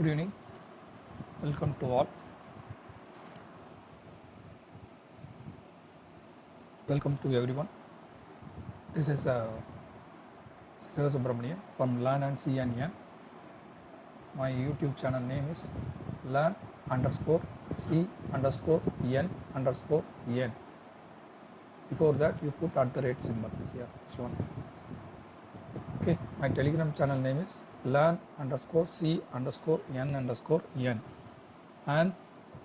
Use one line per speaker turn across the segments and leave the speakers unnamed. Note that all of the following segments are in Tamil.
Good evening. Welcome to all. Welcome to everyone. This is uh, Siva from Learn and See and Yan. My YouTube channel name is Learn underscore C underscore N underscore N. Before that, you put at the rate symbol here. This one. Okay. My Telegram channel name is Learn underscore C underscore N underscore N. And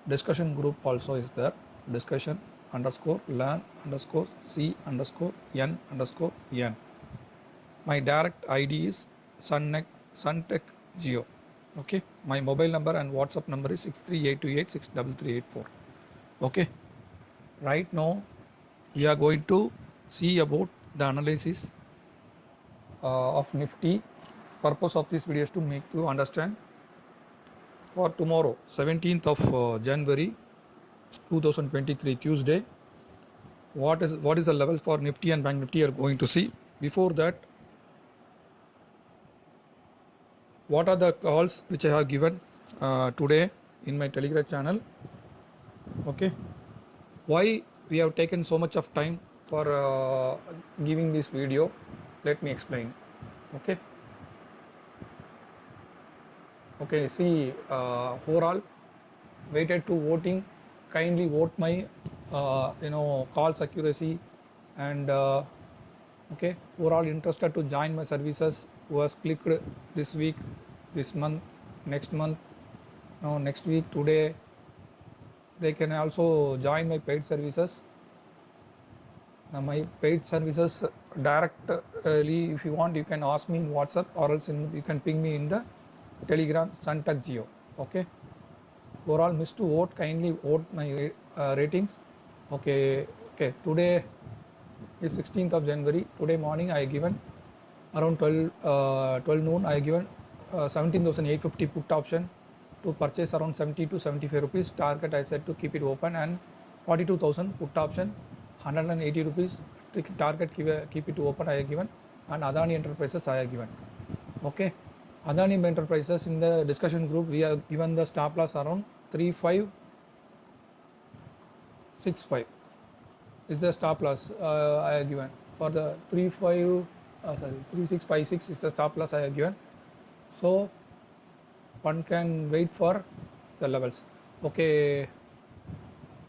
discussion group also is there. Discussion underscore learn underscore C underscore N underscore N. My direct ID is Suntech, Suntech Geo. Okay. My mobile number and WhatsApp number is 63828 Okay. Right now, we are going to see about the analysis uh, of Nifty. Purpose of this video is to make you understand for tomorrow, 17th of uh, January 2023, Tuesday. What is what is the levels for Nifty and Bank Nifty are going to see. Before that, what are the calls which I have given uh, today in my Telegram channel? Okay, why we have taken so much of time for uh, giving this video? Let me explain. Okay. Okay, see uh, overall waited to voting. Kindly vote my uh, you know calls accuracy and uh, okay overall interested to join my services who has clicked this week, this month, next month, no next week today. They can also join my paid services. Now my paid services directly if you want you can ask me in WhatsApp or else in, you can ping me in the Telegram Suntech Geo. Okay. Overall, miss to vote. Kindly vote my uh, ratings. Okay. Okay. Today is 16th of January. Today morning I given around 12 uh, 12 noon. I given uh, 17,850 put option to purchase around 70 to 75 rupees. Target I said to keep it open and 42,000 put option 180 rupees. Target keep, keep it open. I have given and Adani Enterprises I have given. Okay. Adani Enterprises in the discussion group we have given the stop loss around 3565 is the stop loss uh, I have given. For the 35 uh, sorry 3656 is the stop loss I have given. So one can wait for the levels. Okay.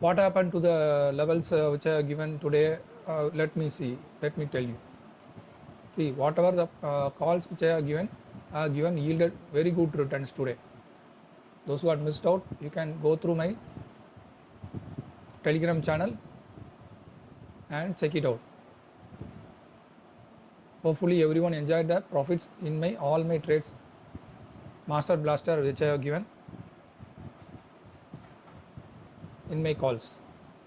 What happened to the levels uh, which I have given today? Uh, let me see. Let me tell you. See whatever the uh, calls which I have given are given yielded very good returns today. Those who had missed out, you can go through my Telegram channel and check it out. Hopefully, everyone enjoyed the profits in my all my trades. Master Blaster which I have given in my calls.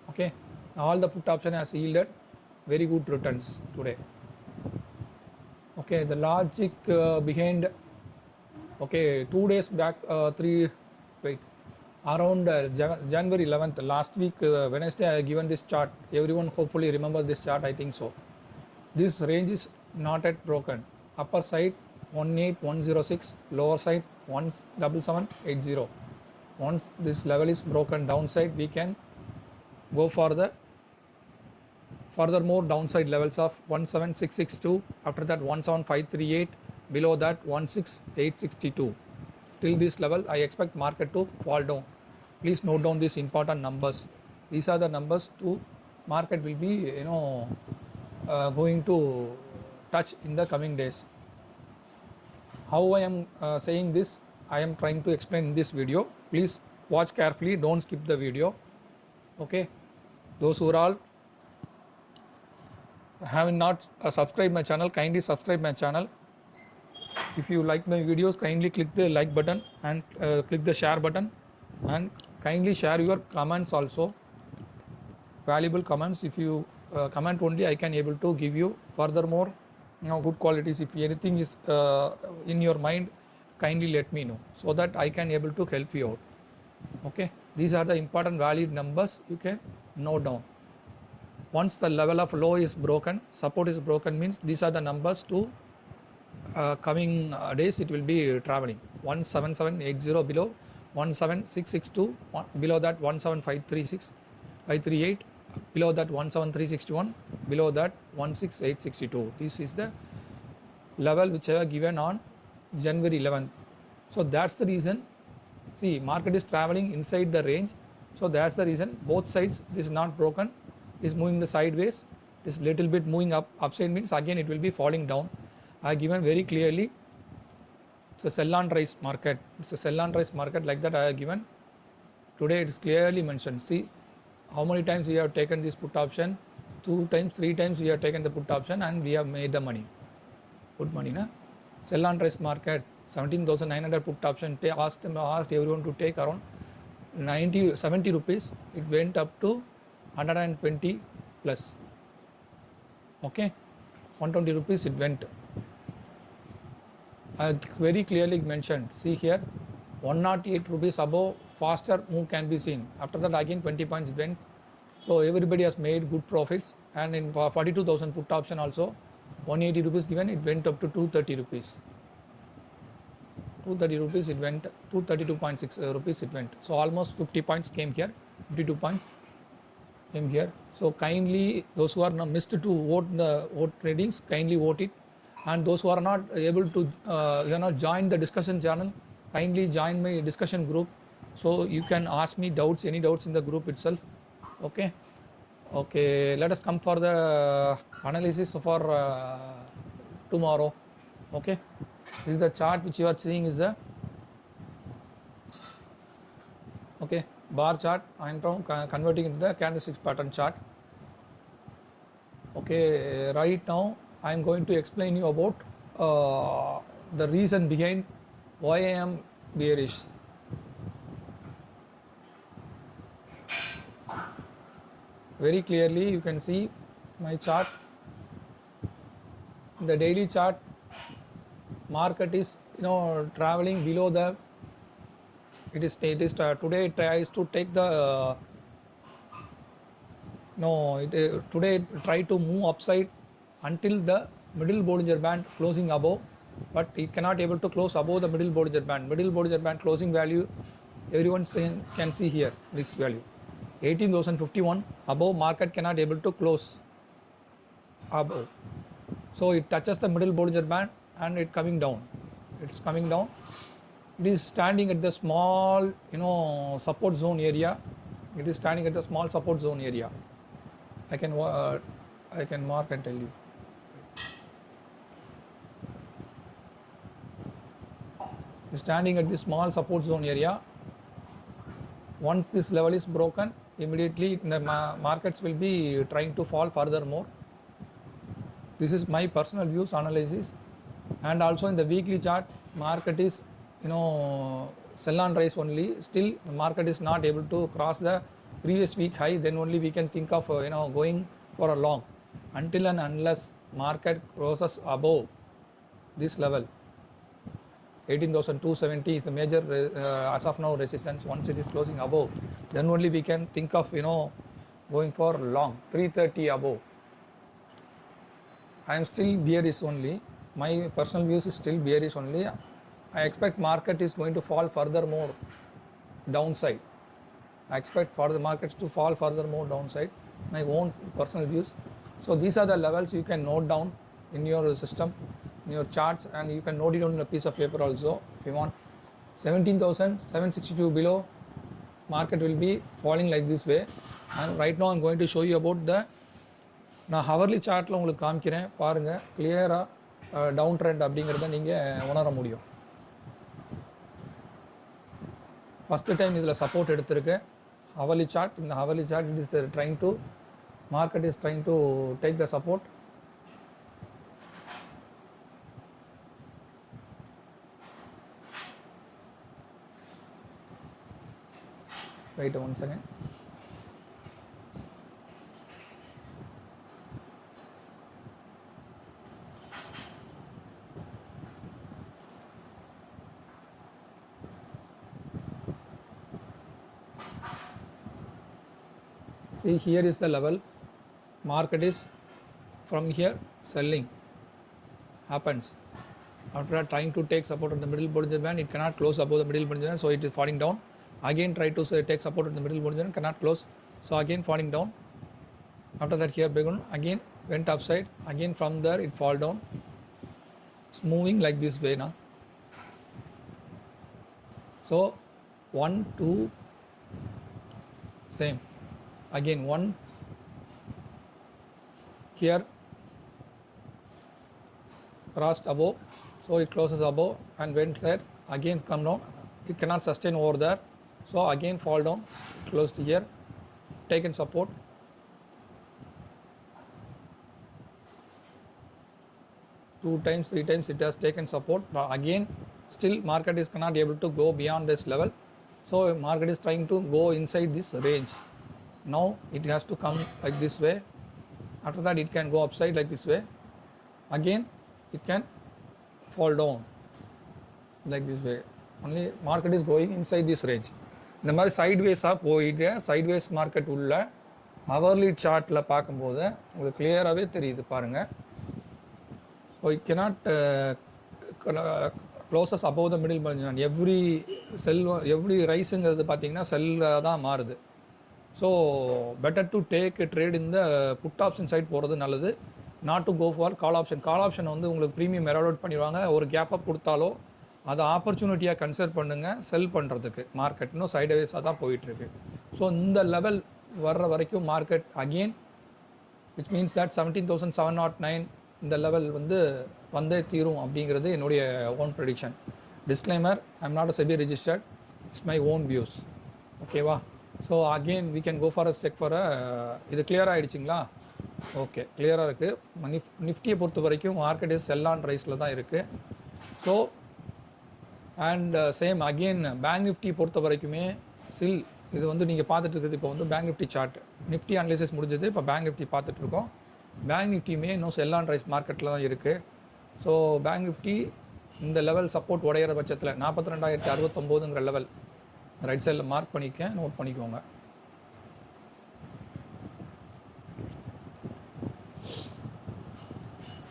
Okay, all the put option has yielded very good returns today okay the logic uh, behind okay two days back uh, three wait around uh, Jan- january 11th last week uh, wednesday i given this chart. Everyone hopefully remember this chart i think so. This range is not yet broken. Upper side 18106 lower side 17780 once this level is broken downside we can go for the furthermore downside levels of 17662 after that 17538 below that 16862 till this level i expect market to fall down. Please note down these important numbers. These are the numbers to market will be you know uh, going to touch in the coming days. How i am uh, saying this i am trying to explain in this video. Please watch carefully. Don't skip the video. Okay? Those who are all have not uh, subscribed my channel kindly subscribe my channel. If you like my videos kindly click the like button and uh, click the share button and kindly share your comments also. Valuable comments. If you uh, comment only i can able to give you furthermore you know good qualities. If anything is uh, in your mind kindly let me know so that i can able to help you out. Okay? These are the important valid numbers. You can note down once the level of low is broken support is broken means these are the numbers to uh, coming uh, days it will be traveling. 17780 below 17662 one, below that 17536 538 below that 17361 below that 16862 this is the level which I have given on January 11th so that's the reason see market is traveling inside the range. So that's the reason both sides this is not broken is moving the sideways this little bit moving up upside means again it will be falling down. I have given very clearly it's a sell on rise market. It's a sell on rise market like that I have given. Today it is clearly mentioned. See how many times we have taken this put option? Two times three times we have taken the put option and we have made the money. Put money na? Sell on rise market 17900 put option ta- asked them asked everyone to take around 90 70 rupees. It went up to 120 plus. Okay? 120 rupees it went. I very clearly mentioned. See here 108 rupees above faster move can be seen. After that again 20 points went. So everybody has made good profits. And in 42000 put option also 180 rupees given it went up to 230 rupees. 230 rupees it went 232.6 uh, rupees it went. So almost 50 points came here 52 points came here. So kindly those who are not missed to vote the vote tradings kindly vote it. And those who are not able to uh, you know join the discussion channel kindly join my discussion group. So you can ask me doubts any doubts in the group itself. Okay? Okay let us come for the analysis for uh, tomorrow. Okay? This is the chart which you are seeing is the okay bar chart i am now con- converting into the candlestick pattern chart. Okay right now i am going to explain you about uh, the reason behind why i am bearish. Very clearly you can see my chart. The daily chart market is you know traveling below the it is is uh, today it tries to take the uh, no it, uh, today it try to move upside until the middle Bollinger Band closing above but it cannot able to close above the middle Bollinger Band. Middle Bollinger Band closing value everyone saying, can see here this value. 18051 above market cannot able to close above. So it touches the middle Bollinger Band and it coming down. It's coming down it is standing at the small you know support zone area. It is standing at the small support zone area. I can uh, i can mark and tell you. Standing at the small support zone area. Once this level is broken immediately the ma- markets will be trying to fall furthermore this is my personal views analysis. And also in the weekly chart market is you know sell on rise only. Still the market is not able to cross the previous week high. Then only we can think of uh, you know going for a long. Until and unless market crosses above this level 18270 is the major uh, as of now resistance. Once it is closing above then only we can think of you know going for long 330 above. I am still bearish only. My personal views is still bearish only. I expect market is going to fall further more downside. I expect for the markets to fall further more downside. My own personal views. So these are the levels you can note down in your system, in your charts, and you can note it on a piece of paper also if you want. 17,762 below market will be falling like this way. And right now I'm going to show you about the நான் ஹவர்லி சார்ட்டில் உங்களுக்கு காமிக்கிறேன் பாருங்கள் கிளியராக டவுன் ட்ரெண்ட் அப்படிங்கிறத நீங்கள் உணர முடியும் ஃபஸ்ட்டு டைம் இதில் சப்போர்ட் எடுத்திருக்கு ஹவலி சார்ட் இந்த hourly chart it is trying to market is trying to take the support right one second see here is the level. Market is from here selling happens. After trying to take support at the middle Bollinger Band it cannot close above the middle Bollinger Band so it is falling down. Again try to say, take support at the middle Bollinger Band cannot close so again falling down. After that here begun again went upside again from there it fall down. It's moving like this way now so one two same again one. Here. Crossed above. So it closes above and went there. Again come down. It cannot sustain over there. So again fall down. Closed here. Taken support. Two times three times it has taken support. But again still market is cannot able to go beyond this level. So market is trying to go inside this range now it has to come like this way after that it can go upside like this way again it can fall down like this way only market is going inside this range இந்த மாதிரி சைட்வேஸாக போயிட்டு சைட்வேஸ் மார்க்கெட் உள்ள அவர்லி சார்ட்டில் பார்க்கும்போது உங்களுக்கு கிளியராகவே தெரியுது பாருங்கள் so it cannot closes above the middle பஞ்சன் every sell every ரைஸுங்கிறது பார்த்தீங்கன்னா செல்லாக தான் மாறுது so better to take trade இந்த புட் ஆப்ஷன் சைட் போகிறது நல்லது. Not to go for call option call option வந்து உங்களுக்கு ப்ரீமியம் எராடோட் பண்ணிடுவாங்க. ஒரு கேப்அப் கொடுத்தாலோ அதை ஆப்பர்ச்சுனிட்டியாக கன்சிடர் பண்ணுங்கள் செல் பண்ணுறதுக்கு மார்க்கெட் இன்னும் சைடுவேஸாக தான் போயிட்டுருக்கு. ஸோ இந்த லெவல் வர்ற வரைக்கும் market again which means that seventeen thousand seven nought nine இந்த லெவல் வந்து வந்தே தீரும் அப்படிங்கிறது என்னுடைய own prediction disclaimer I am not a SEBI registered it's my own views ஓகேவா so again we can go for a check for a இது கிளியர் ஆகிடுச்சிங்களா ஓகே கிளியராக இருக்குது நிஃப் நிஃப்டியை பொறுத்த வரைக்கும் மார்க்கெட் இஸ் செல் ஆன் ரைஸில் தான் இருக்குது so and same again bank Nifty பொறுத்த வரைக்குமே சில் இது வந்து நீங்கள் பார்த்துட்டு இருக்குது இப்போ வந்து bank Nifty chart Nifty analysis முடிஞ்சது இப்போ பேங்க் நிஃப்டி பார்த்துட்டு இருக்கோம். பேங்க் நிஃப்டியுமே இன்னும் செல் ஆன் ரைஸ் மார்க்கெட்டில் தான் இருக்குது ஸோ பேங்க் நிஃப்டி இந்த லெவல் சப்போர்ட் உடையிற பட்சத்தில் நாற்பத்தி ரெண்டாயிரத்தி அறுபத்தொம்போதுங்கிற லெவல் ரைட் சைடில் மார்க் பண்ணிக்க நோட் பண்ணிக்கோங்க.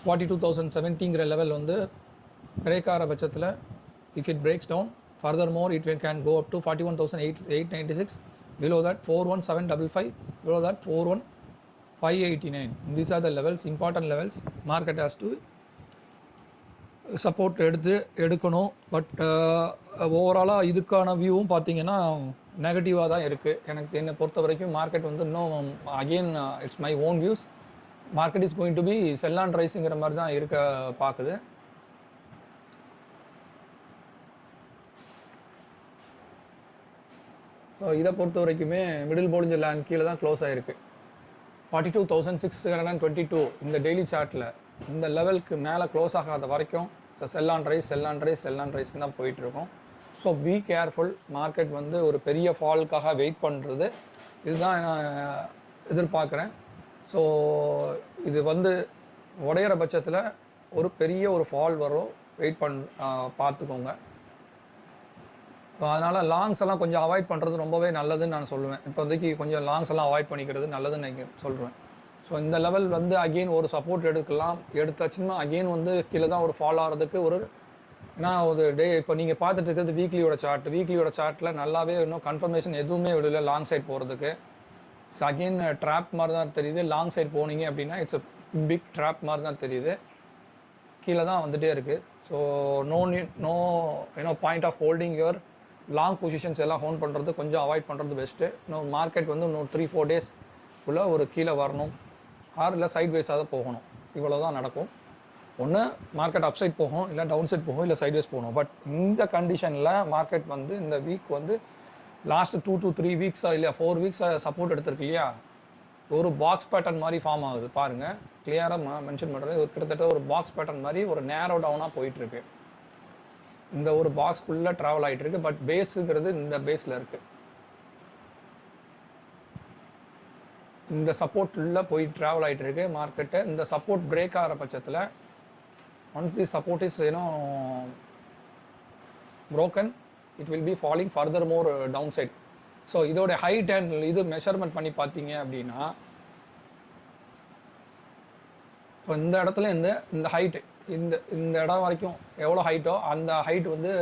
ஃபார்ட்டி டூ தௌசண்ட் செவன்ட்டிங்கிற லெவல் வந்து பிரேக் ஆகிற பட்சத்தில் if it breaks down further more it can go up to forty one thousand eight eight ninety six below that four one seven double five below that four one five eighty nine these are the levels important levels market has to support எடுத்து எடுக்கணும். பட் ஓவராலாக இதுக்கான வியூவும் பார்த்தீங்கன்னா நெகட்டிவாக தான் இருக்குது எனக்கு என்னை பொறுத்த வரைக்கும் மார்க்கெட் வந்து இன்னும் again it's my own views market is going to be sell on ரைஸுங்கிற மாதிரி தான் இருக்க பார்க்குது. ஸோ இதை பொறுத்த வரைக்குமே மிடில் போலிஞ்ச லேண்ட் கீழே தான் க்ளோஸ் ஆகிருக்கு forty two thousand six hundred and twenty two இந்த டெய்லி சார்ட்டில் இந்த லெவலுக்கு மேலே க்ளோஸ் ஆகாத வரைக்கும் so sell on rise sell on rise sell on rise தான் போயிட்டுருக்கோம். ஸோ பி கேர்ஃபுல் மார்க்கெட் வந்து ஒரு பெரிய ஃபாலுக்காக வெயிட் பண்ணுறது இதுதான் நான் எதிர்பார்க்குறேன். ஸோ இது வந்து உடையிற பட்சத்தில் ஒரு பெரிய ஒரு ஃபால் வரும் வெயிட் பண் பார்த்துக்கோங்க. ஸோ அதனால் லாங்ஸ் எல்லாம் கொஞ்சம் அவாய்ட் பண்ணுறது ரொம்பவே நல்லதுன்னு நான் சொல்லுவேன். இப்போதைக்கு கொஞ்சம் லாங்ஸ் எல்லாம் அவாய்ட் பண்ணிக்கிறது நல்லதுன்னு நான் சொல்கிறேன் ஸோ இந்த லெவல் வந்து அகெயின் ஒரு சப்போர்ட் எடுக்கலாம். எடுத்தாச்சுன்னா அகெயின் வந்து கீழே தான் ஒரு ஃபால் ஆகிறதுக்கு ஒரு ஏன்னா ஒரு டே இப்போ நீங்கள் பார்த்துட்டு இருக்கிறது வீக்லியோட சார்ட் வீக்லியோட சார்ட்டில் நல்லாவே இன்னும் கன்ஃபர்மேஷன் எதுவுமே விடல லாங் சைட் போகிறதுக்கு ஸோ அகெயின் ட்ராப் மாதிரி தான் தெரியுது. லாங் சைட் போனீங்க அப்படின்னா இட்ஸ் பிக் ட்ராப் மாதிரி தான் தெரியுது. கீழே தான் வந்துகிட்டே இருக்குது ஸோ நோ நீ no you know point of holding your long positions எல்லாம் ஹோன் பண்ணுறது கொஞ்சம் அவாய்ட் பண்ணுறது பெஸ்ட்டு இன்னும் மார்க்கெட் வந்து இன்னும் த்ரீ ஃபோர் டேஸ் உள்ள ஒரு கீழே வரணும். ஆர் இல்லை சைட் வேஸாக தான் போகணும். இவ்வளோ தான் நடக்கும். ஒன்று மார்க்கெட் அப் சைட் போகும் இல்லை டவுன் சைட் போகும் இல்லை சைட்வேஸ் போகணும். பட் இந்த கண்டிஷனில் மார்க்கெட் வந்து இந்த வீக் வந்து லாஸ்ட் டூ டு த்ரீ வீக்ஸாக இல்லையா ஃபோர் வீக்ஸாக சப்போர்ட் எடுத்திருக்கு இல்லையா? ஒரு பாக்ஸ் பேட்டர்ன் மாதிரி ஃபார்ம் ஆகுது. பாருங்கள் கிளியராக மென்ஷன் பண்ணுறது கிட்டத்தட்ட ஒரு பாக்ஸ் பேட்டர்ன் மாதிரி ஒரு நேரோ டவுனாக போயிட்டுருக்கு. இந்த ஒரு பாக்ஸ்க்குள்ளே ட்ராவல் ஆகிட்டு இருக்கு பட் பேஸுங்கிறது இந்த பேஸில் இருக்குது இந்த சப்போர்ட்டில் போய் ட்ராவல் ஆகிட்டு இருக்கு மார்க்கெட்டு இந்த சப்போர்ட் பிரேக் ஆகிற பட்சத்தில் once the support is ஏன்னோ broken it will be falling further more down side so இதோட ஹைட் அண்ட் இது மெஷர்மெண்ட் பண்ணி பார்த்தீங்க அப்படின்னா இப்போ இந்த இடத்துல இந்த இந்த ஹைட்டு இந்த இந்த இடம் வரைக்கும் எவ்வளோ ஹைட்டோ அந்த ஹைட் வந்து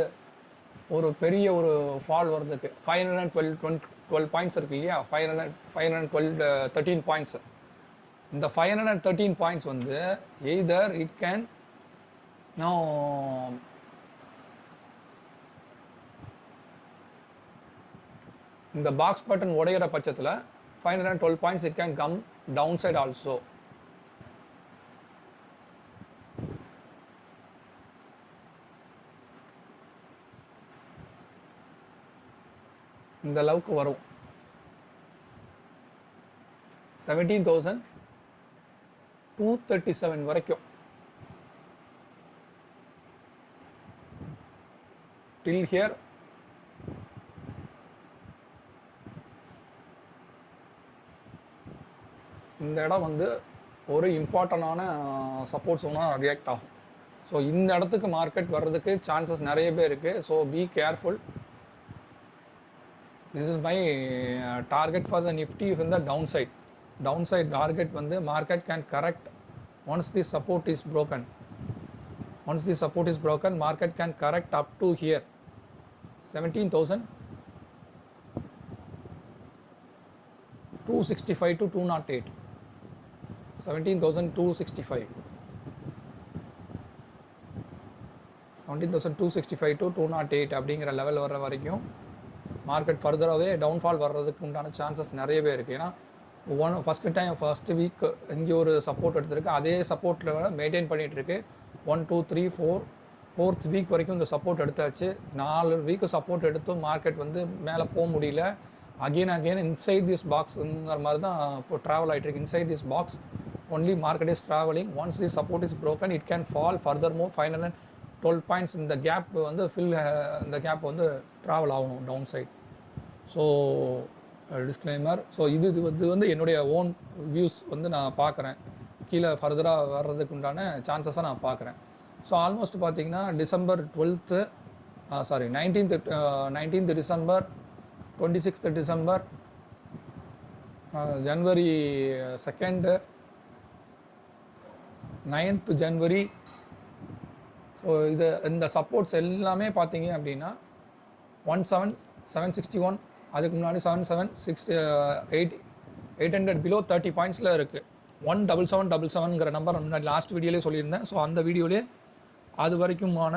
ஒரு பெரிய ஒரு ஃபால் வர்றதுக்கு five hundred and twelve twenty twelve points இருக்கு இல்லையா? Five hundred five hundred twelve thirteen points இந்த five hundred and thirteen points வந்து எய்தர் இட் கேன் நோ இந்த பாக்ஸ் பட்டன் உடையிற பட்சத்தில் five hundred twelve points it can come down side also இந்த அளவுக்கு வரும். Seventeen thousand two thirty seven வரைக்கும். டில் ஹியர் இந்த இடம் வந்து ஒரு இம்பார்ட்டண்டான சப்போர்ட் சோனாக ரியாக்ட் ஆகும். ஸோ இந்த இடத்துக்கு மார்க்கெட் வர்றதுக்கு சான்சஸ் நிறைய பேர் இருக்குது so be careful this is my target for the Nifty if இந்த down side down side target வந்து market can correct once the support is broken once the support is broken market can correct up to here seventeen thousand two sixty five to two nought eight seventeen thousand two sixty five seventeen thousand two sixty five to two nought eight அப்படிங்கிற லெவல் வர்ற வரைக்கும் மார்க்கெட் ஃபர்தராகவே டவுன்ஃபால் வர்றதுக்கு உண்டான சான்சஸ் நிறையவே இருக்குது ஏன்னா one first time first week இங்கே ஒரு சப்போர்ட் எடுத்திருக்கு. அதே சப்போர்ட்டில் மெயின்டைன் பண்ணிகிட்டு இருக்கு. One two three four fourth week வரைக்கும் இந்த சப்போர்ட் எடுத்தாச்சு. நாலு வீக்கு சப்போர்ட் எடுத்தும் மார்க்கெட் வந்து மேலே போக முடியல. அகெயின் அகெயின் இன்சைட் திஸ் பாக்ஸுங்கிற மாதிரி தான் இப்போ ட்ராவல் ஆகிட்டு இருக்கு. Inside this box only market is travelling once the support is broken it can fall further move final and twelve points இந்த கேப் வந்து ஃபில் இந்த கேப் வந்து ட்ராவல் ஆகணும் down side so disclaimer so இது இது வந்து என்னுடைய ஓன் வியூஸ் வந்து நான் பார்க்குறேன். கீழே ஃபர்தராக வர்றதுக்கு உண்டான சான்சஸை நான் பார்க்குறேன். ஸோ ஆல்மோஸ்ட் பார்த்தீங்கன்னா December twelfth sorry nineteenth nineteenth December twenty sixth December January second ninth January so இது இந்த சப்போர்ட்ஸ் எல்லாமே பார்த்தீங்க அப்படின்னா one seven seven sixty one அதுக்கு முன்னாடி seven seven six eight eight hundred below thirty பாயிண்ட்ஸில் இருக்குது ஒன் டபுள் செவன் டபுள் செவனுங்கிற நம்பர் முன்னாடி லாஸ்ட் வீடியோலேயே சொல்லியிருந்தேன். ஸோ அந்த வீடியோலேயே அது வரைக்குமான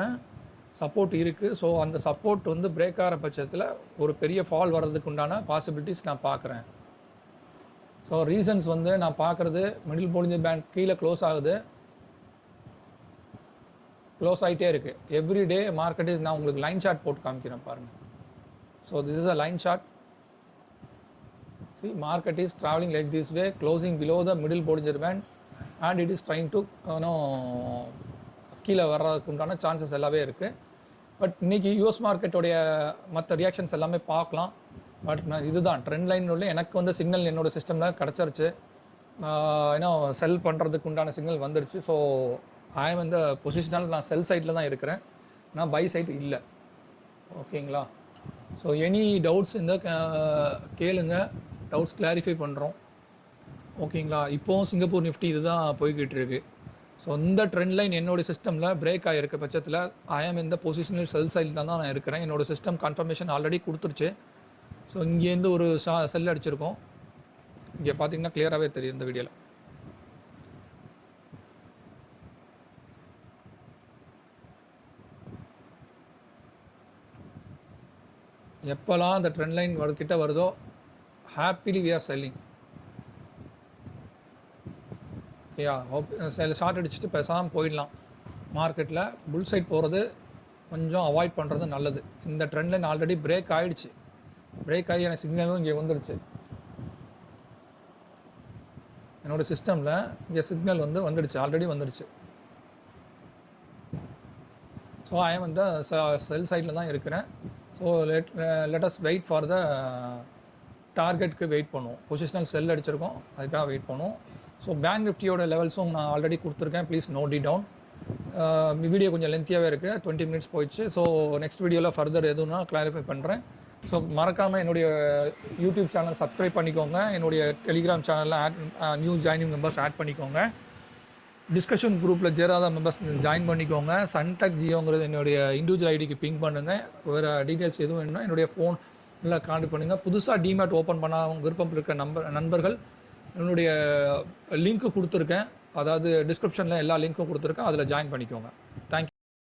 சப்போர்ட் இருக்குது ஸோ அந்த சப்போர்ட் வந்து பிரேக் ஆகிற பட்சத்தில் ஒரு பெரிய ஃபால் வர்றதுக்கு உண்டான பாசிபிலிட்டிஸ் நான் பார்க்குறேன். ஸோ ரீசன்ஸ் வந்து நான் பார்க்குறது மிடில் போலிஞ்ச பேங்க் கீழே க்ளோஸ் ஆகுது. க்ளோஸ் ஆகிட்டே இருக்குது எவ்ரி டே மார்க்கெட் நான் உங்களுக்கு லைன் ஷார்ட் போட்டு காமிக்கிறேன் பாருங்கள் so this is a line chart see market is traveling like this way closing below the middle bollinger band and it is trying to you know கீழே வர்றதுக்கு உண்டான சான்சஸ் எல்லாமே இருக்குது பட் இன்னைக்கு யூஎஸ் மார்க்கெட்டோடைய மற்ற ரியாக்ஷன்ஸ் எல்லாமே பார்க்கலாம். பட் நான் இதுதான் ட்ரெண்ட் லைன் உள்ள எனக்கு வந்து சிக்னல் என்னோட சிஸ்டமில் கிடச்சிருச்சு. ஏன்னா செல் பண்ணுறதுக்கு உண்டான சிக்னல் வந்துடுச்சு. ஸோ ஐஎம் இந்த பொசிஷனால் நான் செல் சைட்டில் தான் இருக்கிறேன். நான் பை சைட் இல்லை. ஓகேங்களா ஸோ எனி டவுட்ஸ் இந்த கேளுங்க. டவுட்ஸ் கிளாரிஃபை பண்ணுறோம் ஓகேங்களா இப்போவும் சிங்கப்பூர் நிஃப்டி இதுதான் போய்கிட்டு இருக்கு. ஸோ இந்த ட்ரெண்ட் லைன் என்னோட சிஸ்டமில் பிரேக் ஆகிருக்க பட்சத்தில் ஐஎம் இந்த பொசிஷனல் செல் சைடில் தான் நான் இருக்கிறேன். என்னோட சிஸ்டம் கன்ஃபர்மேஷன் ஆல்ரெடி கொடுத்துருச்சு. ஸோ இங்கேருந்து ஒரு ஷா செல் அடிச்சிருக்கோம். இங்கே பார்த்தீங்கன்னா கிளியராகவே தெரியும் இந்த வீடியோவில் எப்போல்லாம் அந்த ட்ரெண்ட் லைன் கிட்ட வருதோ ஹாப்பிலி வி ஆர் செல்லிங் ஓகேயா சில ஷார்ட் அடிச்சுட்டு பேசாமல் போயிடலாம். மார்க்கெட்டில் புல் சைட் போகிறது கொஞ்சம் அவாய்ட் பண்ணுறது நல்லது. இந்த ட்ரெண்ட் லைன் ஆல்ரெடி பிரேக் ஆகிடுச்சு பிரேக் ஆகி எனக்கு சிக்னலும் இங்கே வந்துடுச்சு என்னோட சிஸ்டமில் இங்கே சிக்னல் வந்து வந்துடுச்சு. ஆல்ரெடி வந்துடுச்சு ஸோ ஐ வந்து uh, செல் சைடில் தான் இருக்கிறேன். So let us wait for the டார்கெட்டுக்கு wait பண்ணுவோம். பொசிஷனல் செல் அடிச்சிருக்கோம். அதுக்காக வெயிட் பண்ணுவோம். ஸோ பேங்க் நிஃப்டியோட லெவல்ஸும் நான் ஆல்ரெடி கொடுத்துருக்கேன். ப்ளீஸ் நோட் டி டவுன் வீடியோ கொஞ்சம் லென்த்தியாகவே இருக்குது டுவெண்ட்டி மினிட்ஸ் போயிடுச்சு. ஸோ நெக்ஸ்ட் வீடியோவில் ஃபர்தர் எதுனா கிளாரிஃபை பண்ணுறேன் ஸோ மறக்காமல் என்னுடைய யூடியூப் சேனல் சப்ஸ்கிரைப் பண்ணிக்கோங்க. என்னுடைய டெலிகிராம் சேனலில் add new joining members add பண்ணிக்கோங்க. டிஸ்கஷன் குரூப்பில் சேராத மெம்பர்ஸ் ஜாயின் பண்ணிக்கோங்க. சன்டெக் ஜியோங்கிறது என்னுடைய இண்டிவிஜுவல் ஐடிக்கு பிங்க் பண்ணுங்கள் வேறு டீட்டெயில்ஸ் எதுவும் வேணும்னா என்னுடைய ஃபோன் இல்லை கான்டாக்ட் பண்ணுங்கள் புதுசாக டிமேட் ஓப்பன் பண்ண விருப்பம் இருக்க நம்பர் நண்பர்கள் என்னுடைய லிங்க்கு கொடுத்துருக்கேன். அதாவது டிஸ்கிரிப்ஷனில் எல்லா லிங்க்கும் கொடுத்துருக்கேன். அதில் ஜாயின் பண்ணிக்கோங்க. தேங்க்யூ